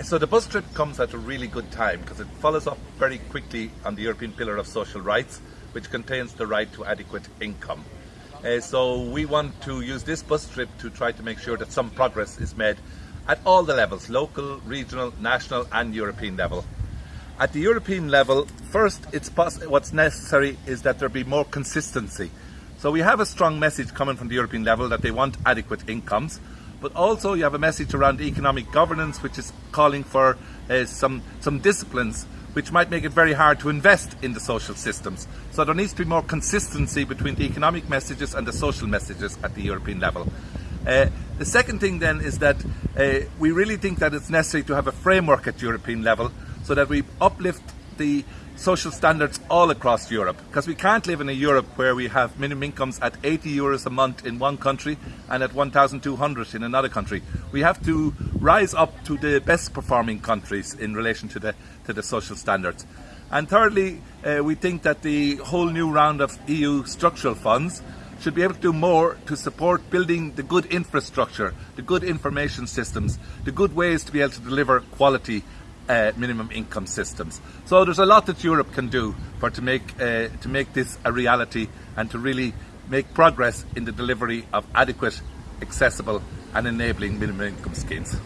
So the bus trip comes at a really good time because it follows up very quickly on the European Pillar of Social Rights, which contains the right to adequate income. Uh, so we want to use this bus trip to try to make sure that some progress is made at all the levels, local, regional, national and European level. At the European level, first, it's what's necessary is that there be more consistency. So we have a strong message coming from the European level that they want adequate incomes, but also you have a message around economic governance, which is calling for uh, some some disciplines which might make it very hard to invest in the social systems. So there needs to be more consistency between the economic messages and the social messages at the European level. Uh, the second thing then is that uh, we really think that it's necessary to have a framework at European level so that we uplift the social standards all across Europe because we can't live in a Europe where we have minimum incomes at 80 euros a month in one country and at 1200 in another country. We have to rise up to the best performing countries in relation to the to the social standards. And thirdly, uh, we think that the whole new round of EU structural funds should be able to do more to support building the good infrastructure, the good information systems, the good ways to be able to deliver quality uh, minimum income systems. So there's a lot that Europe can do for to make uh, to make this a reality and to really make progress in the delivery of adequate, accessible and enabling minimum income schemes.